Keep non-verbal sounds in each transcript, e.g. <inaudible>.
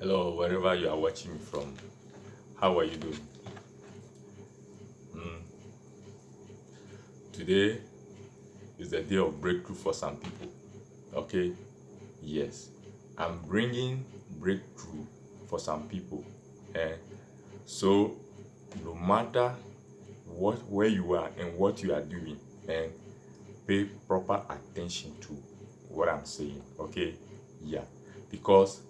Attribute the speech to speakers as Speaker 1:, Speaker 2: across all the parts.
Speaker 1: Hello, wherever you are watching me from. How are you doing? Mm. Today is the day of breakthrough for some people. Okay? Yes. I'm bringing breakthrough for some people. Eh? So, no matter what where you are and what you are doing, and pay proper attention to what I'm saying. Okay? Yeah. Because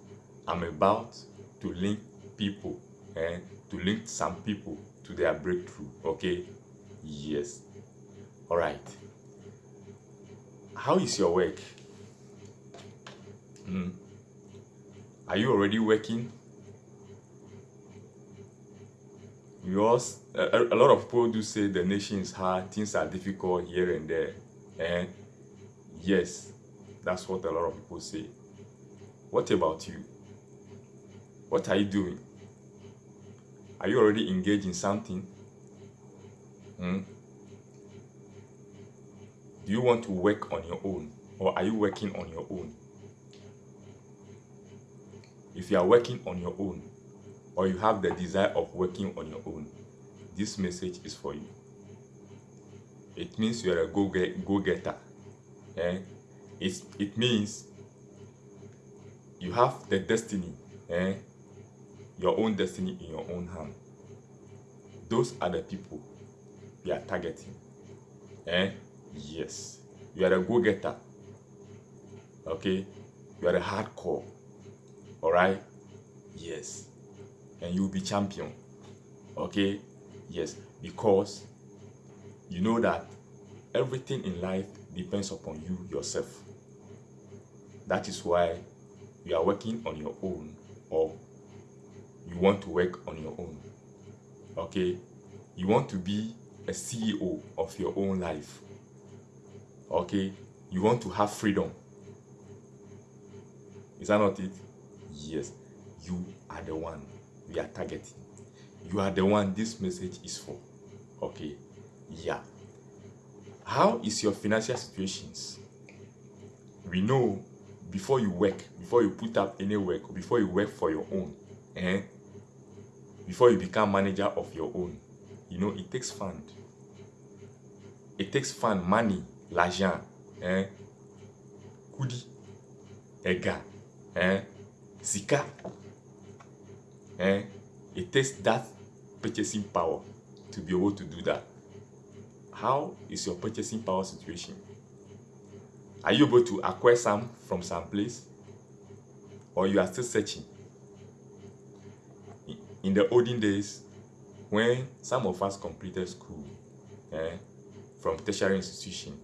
Speaker 1: I'm about to link people and to link some people to their breakthrough. Okay? Yes. All right. How is your work? Hmm. Are you already working? Because a, a lot of people do say the nation is hard, things are difficult here and there. And yes, that's what a lot of people say. What about you? What are you doing? Are you already engaged in something? Hmm? Do you want to work on your own? Or are you working on your own? If you are working on your own, or you have the desire of working on your own, this message is for you. It means you are a go-getter. Eh? It's, it means you have the destiny, eh? Your own destiny in your own hand. Those are the people we are targeting. Eh? Yes. You are a go-getter. Okay? You are a hardcore. Alright? Yes. And you'll be champion. Okay? Yes. Because you know that everything in life depends upon you yourself. That is why you are working on your own or you want to work on your own. Okay? You want to be a CEO of your own life. Okay? You want to have freedom. Is that not it? Yes. You are the one we are targeting. You are the one this message is for. Okay? Yeah. How is your financial situations? We know before you work, before you put up any work, before you work for your own, eh? Before you become manager of your own, you know, it takes fund. It takes fund, money, l'argent, eh? kudi, ega, eh? sika. Eh? It takes that purchasing power to be able to do that. How is your purchasing power situation? Are you able to acquire some from some place? Or you are still searching? In the olden days, when some of us completed school eh, from tertiary institution,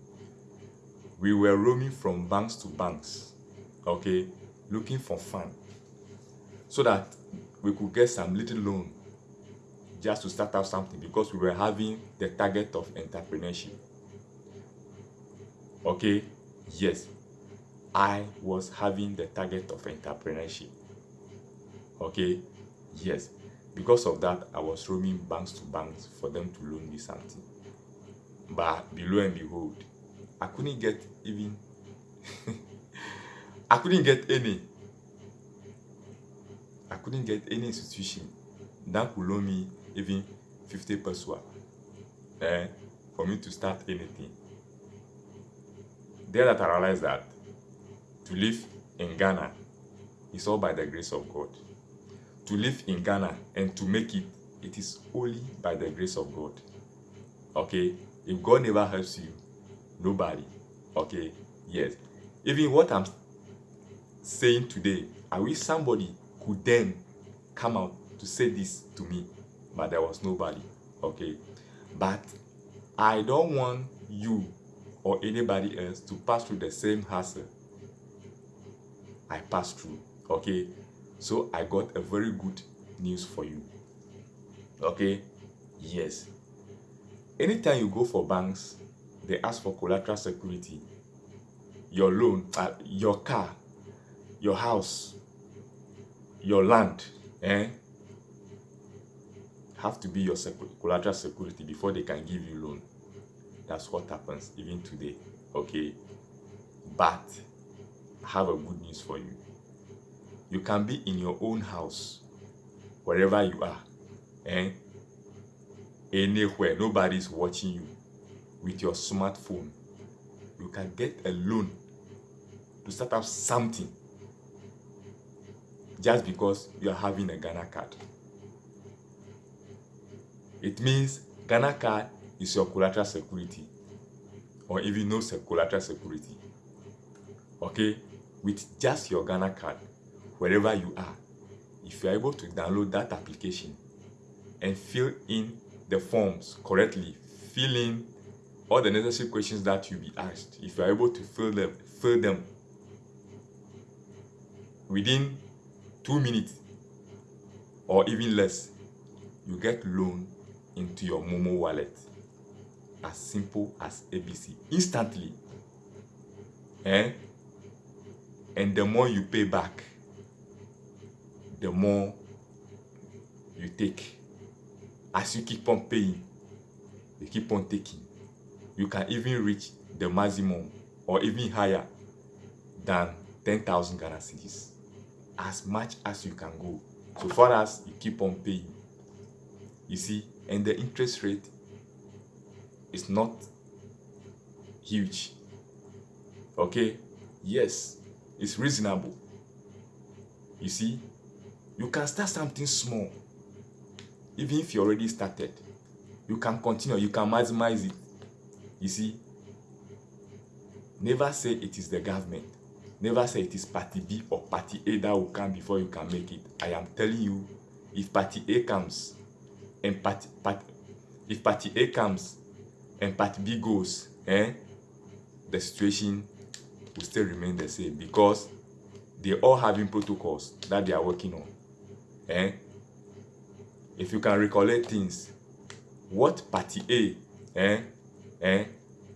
Speaker 1: we were roaming from banks to banks, okay, looking for fun, so that we could get some little loan just to start out something because we were having the target of entrepreneurship. Okay, yes, I was having the target of entrepreneurship. Okay, yes, because of that, I was roaming banks to banks for them to loan me something. But below and behold, I couldn't get even, <laughs> I couldn't get any. I couldn't get any institution that could loan me even 50 pesos eh, for me to start anything. There that I realized that to live in Ghana is all by the grace of God. To live in Ghana and to make it, it is only by the grace of God. Okay? If God never helps you, nobody. Okay? Yes. Even what I'm saying today, I wish somebody could then come out to say this to me but there was nobody okay but i don't want you or anybody else to pass through the same hassle i passed through okay so i got a very good news for you okay yes anytime you go for banks they ask for collateral security your loan uh, your car your house your land eh have to be your collateral security before they can give you loan. That's what happens even today. Okay. But I have a good news for you. You can be in your own house wherever you are and anywhere nobody is watching you with your smartphone you can get a loan to start up something just because you are having a Ghana card. It means Ghana card is your collateral security or even no collateral security. Okay, with just your Ghana card, wherever you are, if you are able to download that application and fill in the forms correctly, fill in all the necessary questions that you'll be asked, if you are able to fill them, fill them within two minutes or even less, you get loan into your Momo wallet. As simple as ABC. Instantly. Eh? And the more you pay back, the more you take. As you keep on paying, you keep on taking. You can even reach the maximum or even higher than 10,000 Ghana cedis. As much as you can go. So far as you keep on paying. You see, and the interest rate is not huge. Okay? Yes, it's reasonable. You see, you can start something small. Even if you already started, you can continue, you can maximize it. You see, never say it is the government. Never say it is party B or party A that will come before you can make it. I am telling you, if party A comes and party, party if party A comes and party B goes, eh, the situation will still remain the same because they all having protocols that they are working on. Eh? If you can recollect things, what party A, eh, eh,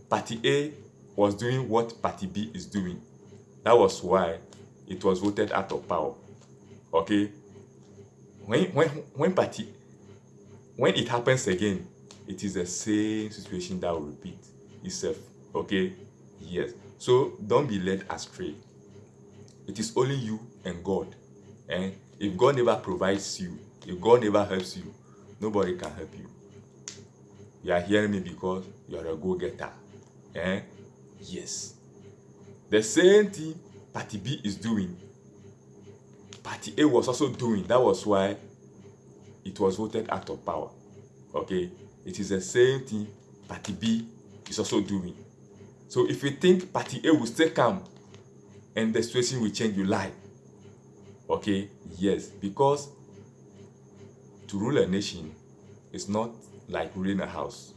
Speaker 1: party A was doing what party B is doing. That was why it was voted out of power. Okay? When, when, when party, when it happens again, it is the same situation that will repeat itself. Okay? Yes. So don't be led astray. It is only you and God. And if God never provides you, if God never helps you, nobody can help you. You are hearing me because you are a go-getter. Eh? Yes. The same thing Party B is doing, Party A was also doing. That was why it was voted out of power. Okay? It is the same thing Party B is also doing. So if you think Party A will still come and the situation will change, you lie. Okay? Yes, because to rule a nation is not like ruling a house.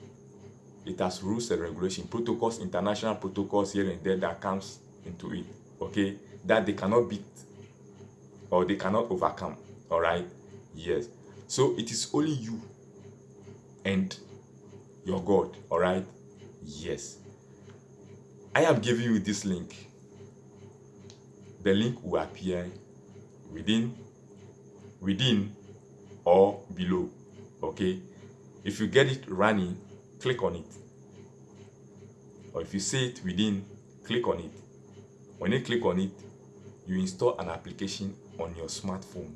Speaker 1: It has rules and regulation, protocols, international protocols here and there that comes into it. Okay? That they cannot beat or they cannot overcome. Alright? Yes. So it is only you and your God. Alright? Yes. I am giving you this link. The link will appear within, within or below. Okay? If you get it running, click on it. Or if you see it within, click on it. When you click on it, you install an application on your smartphone.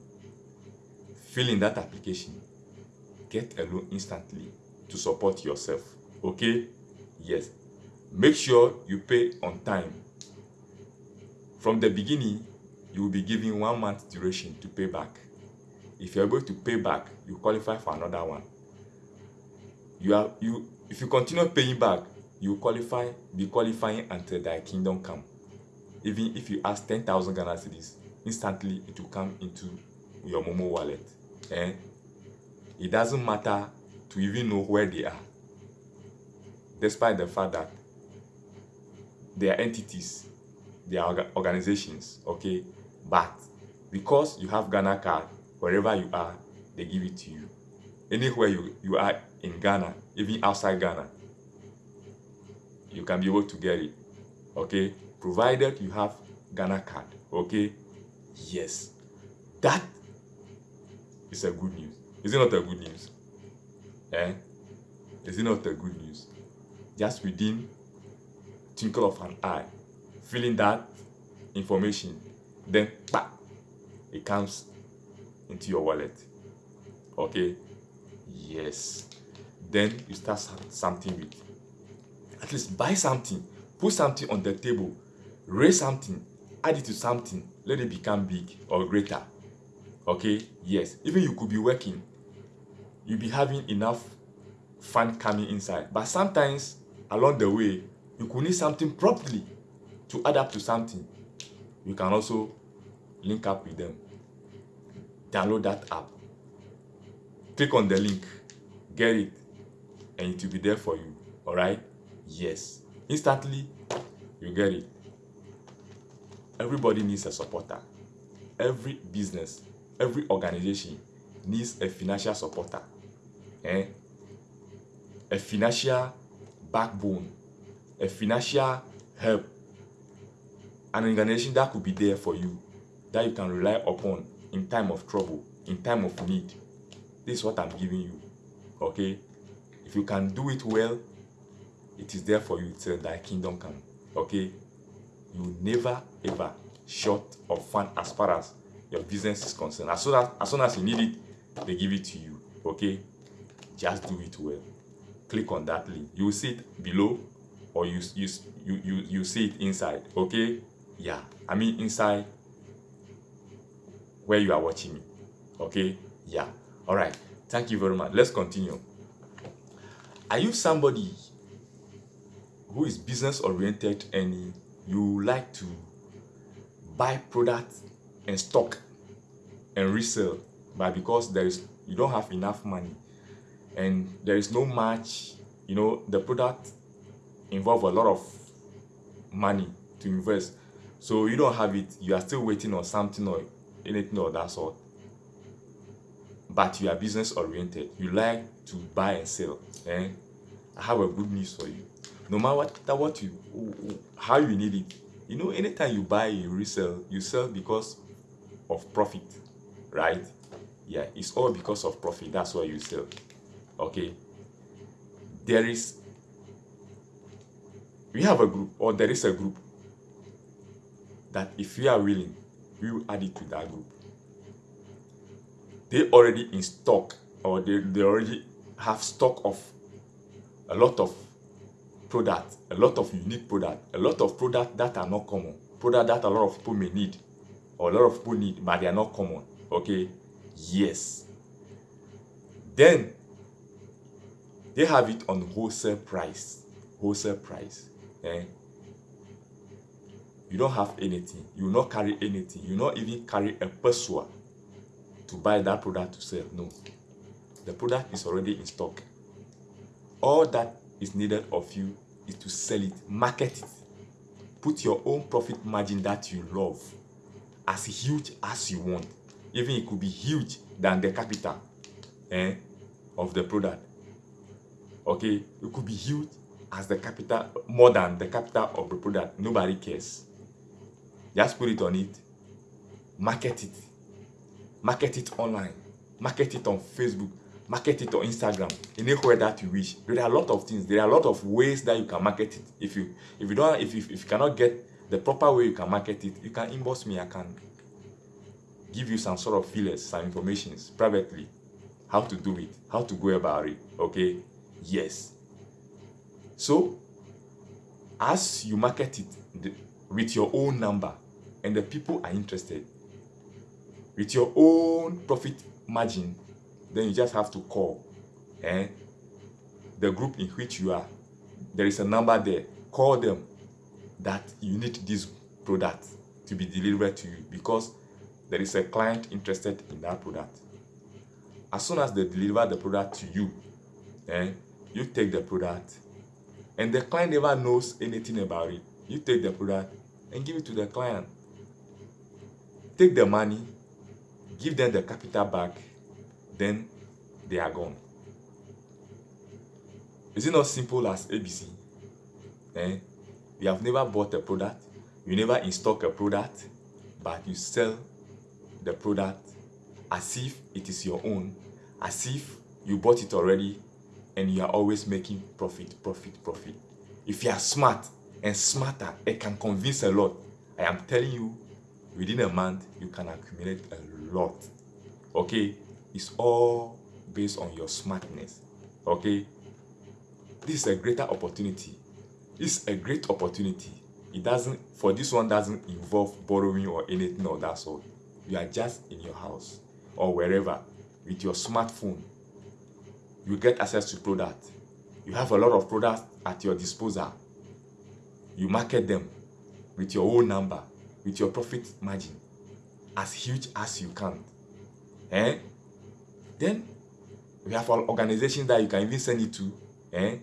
Speaker 1: Fill in that application. Get a loan instantly to support yourself. Okay? Yes. Make sure you pay on time. From the beginning, you will be given one month duration to pay back. If you're able to pay back, you qualify for another one. You are you if you continue paying back, you qualify be qualifying until thy kingdom come. Even if you ask 10,000 Ghana cedis, instantly it will come into your Momo wallet. Eh? It doesn't matter to even know where they are. Despite the fact that they are entities, they are organizations, okay? But because you have Ghana card, wherever you are, they give it to you. Anywhere you, you are in Ghana, even outside Ghana, you can be able to get it, okay? Provided you have Ghana card, okay? Yes. That is a good news. Is it not a good news? Eh? Is it not a good news? Just within twinkle of an eye, feeling that information, then bah, it comes into your wallet. Okay? Yes. Then you start something with at least buy something put something on the table raise something add it to something let it become big or greater. Okay? Yes. Even you could be working you be having enough fund coming inside but sometimes along the way you could need something properly to add up to something you can also link up with them. Download that app. Click on the link. Get it. And it will be there for you. All right yes. Instantly you get it. Everybody needs a supporter. Every business every organization needs a financial supporter. Eh? a financial backbone. A financial help an organization that could be there for you that you can rely upon in time of trouble in time of need. This is what i'm giving you okay? If you can do it well it is there for you till thy kingdom come okay? You never ever short of fun as far as your business is concerned. As soon as as soon as you need it they give it to you okay? Just do it well. Click on that link. You will see it below or you you you you, you see it inside okay yeah i mean inside where you are watching me. Okay? Yeah. All right. Thank you very much. Let's continue. Are you somebody who is business oriented and you like to buy product and stock and resell but because there is you don't have enough money and there is no match you know the product involve a lot of money to invest so you don't have it. You are still waiting on something or anything of that sort. But you are business oriented. You like to buy and sell eh? i have a good news for you. No matter what, what you how you need it. You know anytime you buy you resell you sell because of profit right? Yeah it's all because of profit. That's why you sell okay? There is we have a group or there is a group that if you are willing we will add it to that group. They already in stock or they, they already have stock of a lot of product a lot of unique product a lot of product that are not common product that a lot of people may need or a lot of people need but they are not common okay? Yes. Then they have it on wholesale price wholesale price eh? You don't have anything. You not carry anything. You not even carry a persuade to buy that product to sell. No. The product is already in stock. All that is needed of you is to sell it market it. Put your own profit margin that you love as huge as you want. Even it could be huge than the capital eh, of the product. Okay? It could be huge as the capital more than the capital of the product. Nobody cares just put it on it market it. Market it online. Market it on facebook. Market it on instagram. Anywhere that you wish. There are a lot of things. There are a lot of ways that you can market it. If you if you don't if you, if you cannot get the proper way you can market it you can inbox me. I can give you some sort of feelers some informations privately. How to do it. How to go about it. Okay? Yes. So as you market it the, with your own number and the people are interested. With your own profit margin then you just have to call eh? the group in which you are there is a number there. Call them that you need this product to be delivered to you because there is a client interested in that product. As soon as they deliver the product to you eh, you take the product. And the client never knows anything about it. You take the product and give it to the client take the money give them the capital back then they are gone. Is it not simple as abc eh? you have never bought a product you never install a product but you sell the product as if it is your own as if you bought it already and you are always making profit profit profit. If you are smart and smarter it can convince a lot. I am telling you within a month you can accumulate a lot okay? It's all based on your smartness okay? This is a greater opportunity. Is a great opportunity. It doesn't for this one doesn't involve borrowing or anything of that sort. You are just in your house or wherever with your smartphone. You get access to product. You have a lot of products at your disposal. You market them with your own number with your profit margin as huge as you can. Eh? Then we have organizations that you can even send it to eh?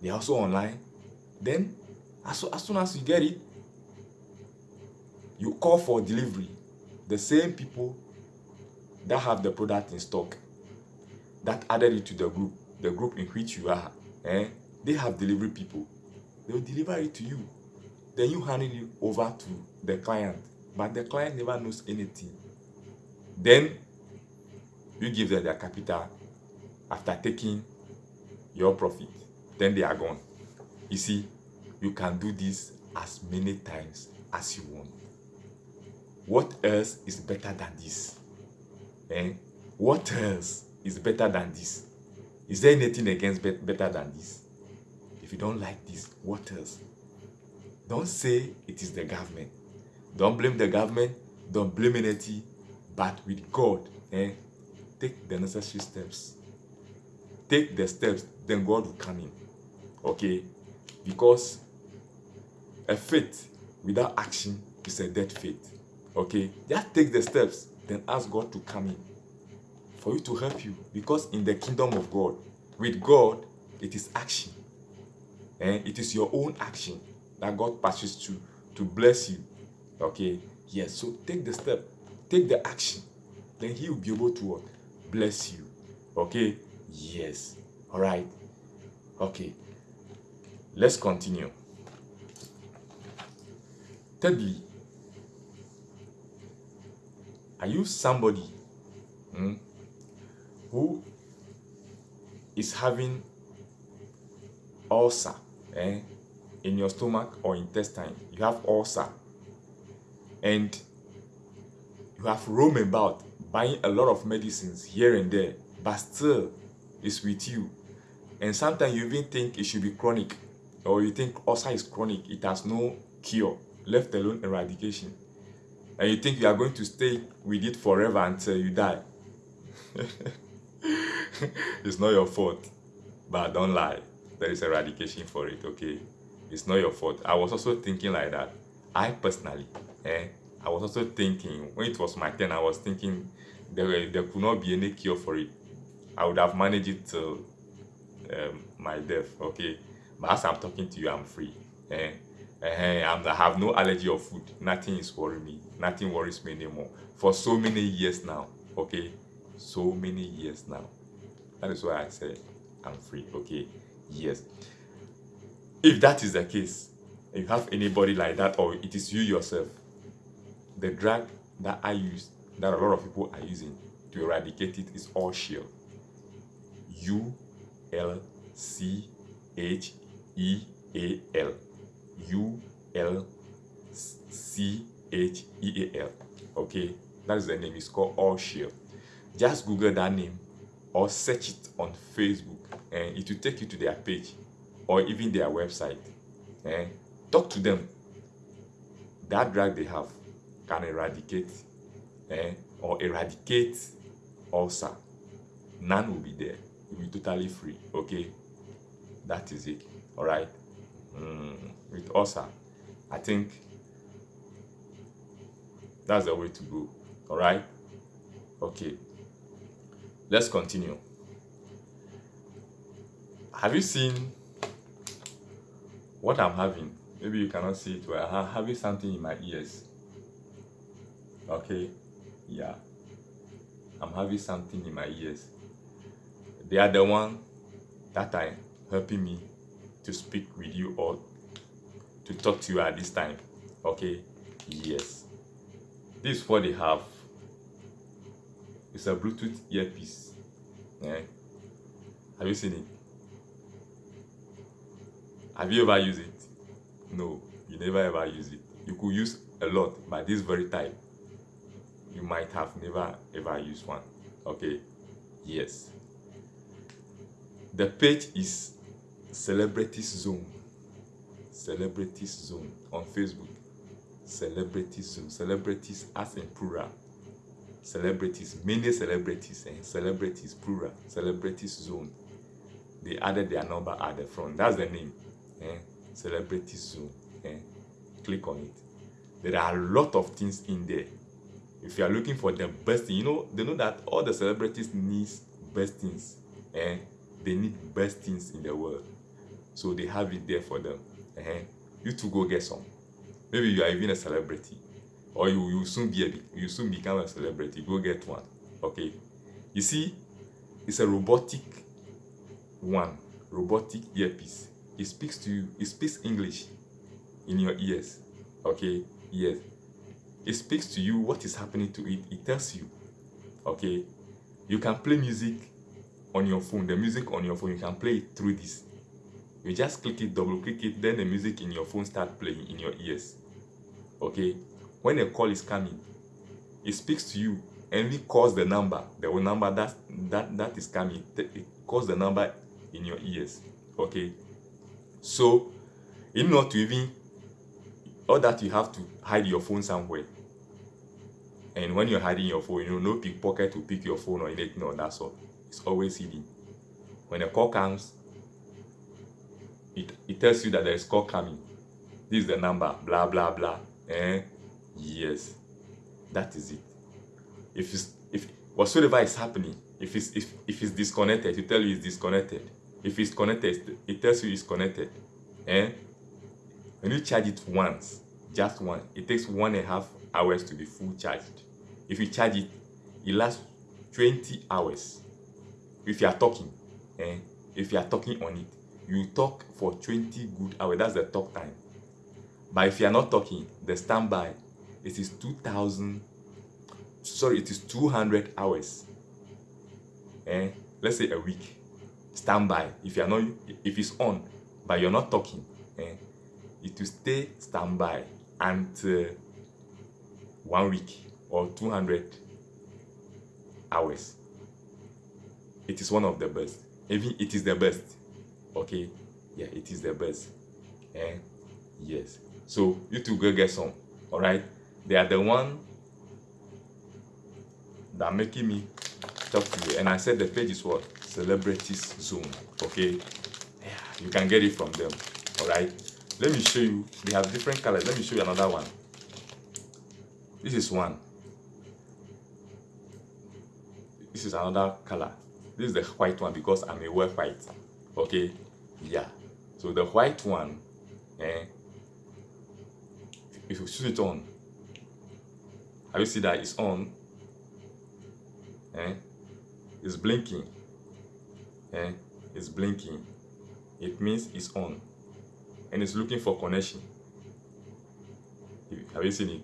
Speaker 1: They're also online. Then as, as soon as you get it you call for delivery. The same people that have the product in stock that added it to the group the group in which you are eh? They have delivery people. They will deliver it to you then you hand it over to the client but the client never knows anything. Then you give them their capital after taking your profit. Then they are gone. You see you can do this as many times as you want. What else is better than this? Eh? What else is better than this? Is there anything against be better than this? If you don't like this what else don't say it is the government. Don't blame the government. Don't blame anything but with god eh? Take the necessary steps. Take the steps then god will come in. Okay? Because a faith without action is a dead faith. Okay? Just take the steps then ask god to come in for you to help you. Because in the kingdom of god with god it is action. And it is your own action that god passes to to bless you. Okay? Yes. So take the step. Take the action. Then he will be able to what bless you. Okay? Yes. All right? Okay. Let's continue. Thirdly are you somebody hmm, who is having ulcer eh, in your stomach or intestine you have ulcer. And you have roamed about buying a lot of medicines here and there but still it's with you. And sometimes you even think it should be chronic or you think ulcer is chronic it has no cure left alone eradication. And you think you are going to stay with it forever until you die. <laughs> It's not your fault but don't lie. There is eradication for it okay it's not your fault i was also thinking like that i personally eh i was also thinking when it was my turn i was thinking there, there could not be any cure for it i would have managed it till um, my death okay but as i'm talking to you i'm free eh uh, I have no allergy of food. Nothing is worrying me. Nothing worries me anymore. For so many years now. Okay? So many years now. That is why I say I'm free. Okay? Yes. If that is the case, you have anybody like that, or it is you yourself, the drug that I use, that a lot of people are using to eradicate it is Ulcheal. U L C H E A L. U L C H E A L. Okay, that is the name. It's called Ulcheal. Just Google that name or search it on Facebook, and it will take you to their page or even their website. And talk to them. That drug they have can eradicate eh, or eradicate ulcer. None will be there. It will be totally free. Okay, that is it. All right. Mm, with ulcer i think that's the way to go all right okay let's continue have you seen what i'm having maybe you cannot see it well. I'm having something in my ears. Okay? Yeah. I'm having something in my ears. They are the one that are helping me to speak with you or to talk to you at this time. Okay? Yes. This is what they have. It's a bluetooth earpiece. Yeah have you seen it have you ever used it? No you never ever use it. You could use a lot but this very time, you might have never ever used one. Okay yes. The page is celebrities zone. Celebrities zone on facebook. Celebrities zone. Celebrities as in plural. Celebrities many celebrities and celebrities plural. Celebrities zone. They added their number at the front. That's the name eh? celebrities zone eh? click on it there are a lot of things in there if you are looking for the best thing you know they know that all the celebrities need best things and they need best things in the world so they have it there for them uh-huh. you to go get some maybe you are even a celebrity or you you soon be a you soon become a celebrity go get one okay you see it's a robotic one robotic earpiece it speaks to you it speaks english in your ears okay? Yes. It speaks to you what is happening to it. It tells you okay? You can play music on your phone the music on your phone you can play it through this. You just click it double click it then the music in your phone start playing in your ears okay? When a call is coming it speaks to you and it calls the number the number that that that is coming. It calls the number in your ears okay so in order to even all that you have to hide your phone somewhere. And when you're hiding your phone you know no pickpocket will pick your phone or anything or that sort. It's always hidden. When a call comes it, it tells you that there is call coming. This is the number blah blah blah. Eh? Yes. That is it. If it's if whatsoever is happening if it's if, if it's disconnected it tell you it's disconnected if it's connected it tells you it's connected And when you charge it once just one it takes one and a half hours to be full charged. If you charge it it lasts 20 hours. If you are talking eh? If you are talking on it you talk for 20 good hours that's the talk time. But if you are not talking the standby it is 2000 sorry it is 200 hours eh? Let's say a week standby if you are not if it's on but you're not talking eh it will stay standby until one week or 200 hours. It is one of the best. Even it is the best. Okay? Yeah it is the best. Eh? Yes. So you two go get some. All right they are the one that making me talk to you. And i said the page is what celebrities zone okay? Yeah you can get it from them all right? Let me show you they have different colors. Let me show you another one. This is one. This is another color. This is the white one because i'm a wear white okay? Yeah. So the white one eh if you switch it on have you see that it's on? Eh it's blinking eh? It's blinking. It means it's on. And it's looking for connection. Have you seen it?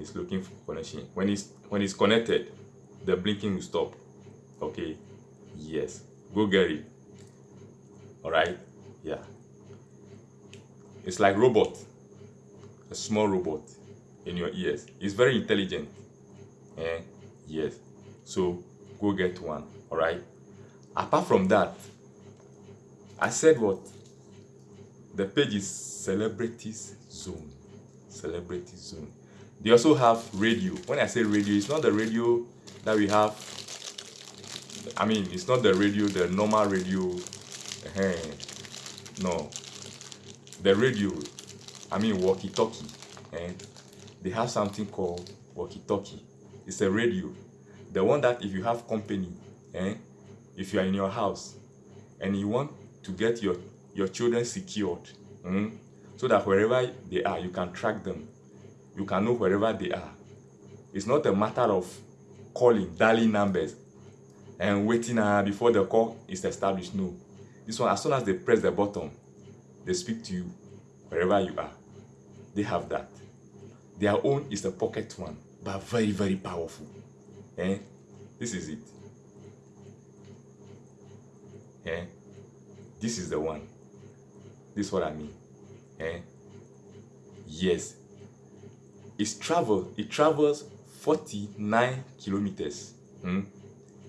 Speaker 1: It's looking for connection. When it's when it's connected the blinking will stop. Okay. Yes. Go get it. All right yeah. It's like robot. A small robot in your ears. It's very intelligent. Eh? Yes. So go get one. All right apart from that i said what? The page is celebrities zone. Celebrities zone. They also have radio. When i say radio it's not the radio that we have. I mean it's not the radio the normal radio. Uh, no. The radio i mean walkie talkie and they have something called walkie talkie it's a radio. The one that if you have company eh, if you are in your house and you want to get your your children secured mm, so that wherever they are you can track them. You can know wherever they are. It's not a matter of calling dialing numbers and waiting uh, before the call is established. No. This one as soon as they press the button they speak to you wherever you are. They have that. Their own is the pocket one but very very powerful. Eh? This is it eh? This is the one. This is what i mean. Eh? Yes. It's travel it travels 49 kilometers. Hmm?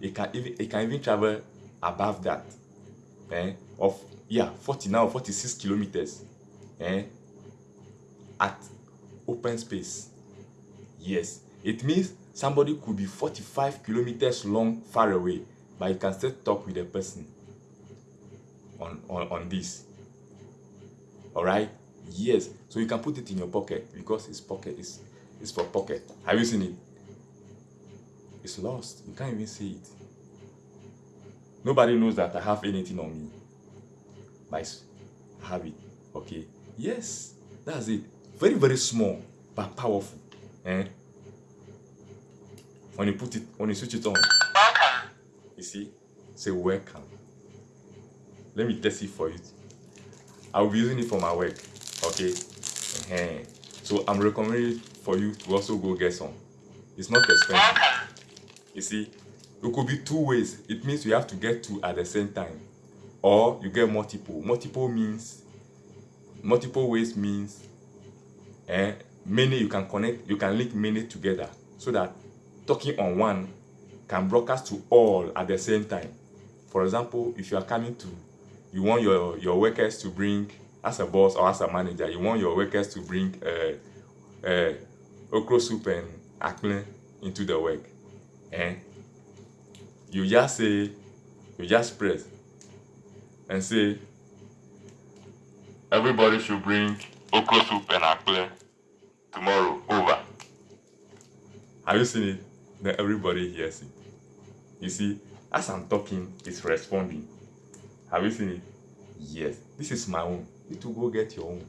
Speaker 1: it can even it can even travel above that. Eh? of yeah 49 or 46 kilometers. Eh? at open space. Yes. It means somebody could be 45 kilometers long far away but you can still talk with a person on on, on this. All right yes. So you can put it in your pocket because it's pocket is it's for pocket. Have you seen it? It's lost. You can't even see it. Nobody knows that i have anything on me. But i have it. Okay. Yes. That's it. Very very small but powerful. Eh? When you put it when you switch it on. You see? Say welcome let me test it for you. I'll be using it for my work okay? Uh -huh. so i'm recommending for you to also go get some. It's not expensive. You see it could be two ways. It means you have to get two at the same time. Or you get multiple. Multiple means multiple ways means eh, many you can connect you can link many together so that talking on one can broadcast to all at the same time. For example if you are coming to you want your your workers to bring as a boss or as a manager you want your workers to bring uh, uh, okra soup and akple into the work and you just say you just press and say everybody should bring okra soup and akple tomorrow over. Have you seen it? Then everybody hears it. You see as i'm talking it's responding have you seen it? Yes. This is my own. You to go get your own.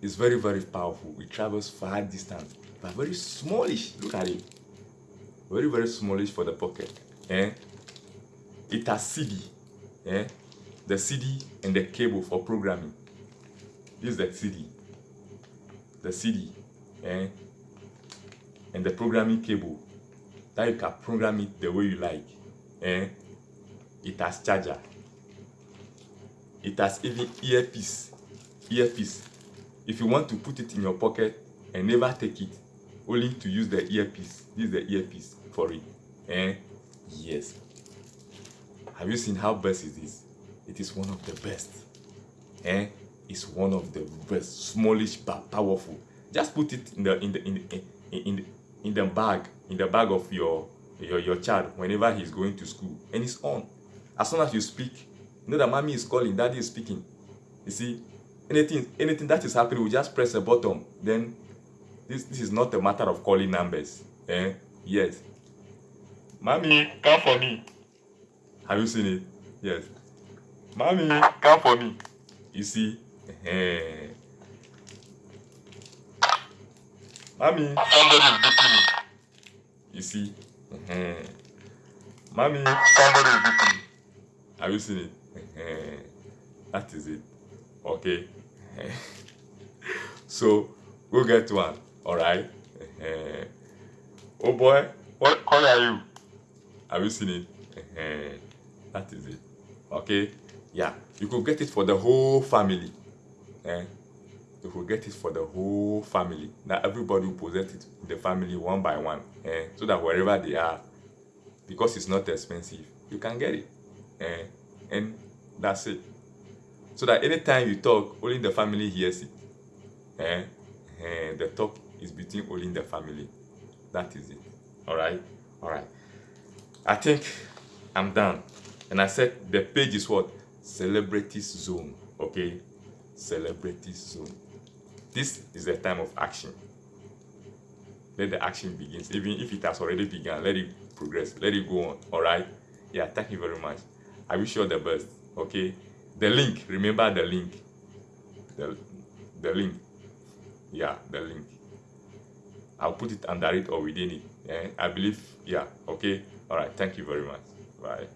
Speaker 1: It's very very powerful. It travels far distance but very smallish. Look at it. Very very smallish for the pocket eh? It has cd eh? The cd and the cable for programming. This is the cd the cd eh? And the programming cable. That you can program it the way you like eh it has charger. It has even earpiece. Earpiece. If you want to put it in your pocket and never take it only to use the earpiece. Use the earpiece for it. Eh? Yes. Have you seen how best it is? It is one of the best. Eh? It's one of the best. Smallish but powerful. Just put it in the in the in the, in, in, in the bag in the bag of your your your child whenever he's going to school and it's on as soon as you speak you know that mommy is calling daddy is speaking. You see anything anything that is happening we just press a button then this this is not a matter of calling numbers eh? Yes. Mommy come for me. Have you seen it? Yes. Mommy come for me. You see eh mommy. Somebody is beating me. You see eh mommy somebody is beating me have you seen it? <laughs> That is it. Okay. <laughs> So go get one all right <laughs> oh boy what color are you? Have you seen it? That is it. Okay. Yeah you could get it for the whole family. Eh? you could get it for the whole family. Now everybody will possess it the family one by one. Eh? so that wherever they are because it's not expensive you can get it eh? and that's it. So that anytime you talk only the family hears it. Eh? Eh, the talk is between only the family. That is it. All right? All right. I think i'm done. And i said the page is what? Celebrities zone okay? Celebrities zone. This is the time of action. Let the action begins even if it has already begun let it progress. Let it go on. All right? Yeah thank you very much i wish you all the best? Okay. The link. Remember the link. The, the link. Yeah the link. I'll put it under it or within it. Eh? i believe yeah okay. All right. Thank you very much. Bye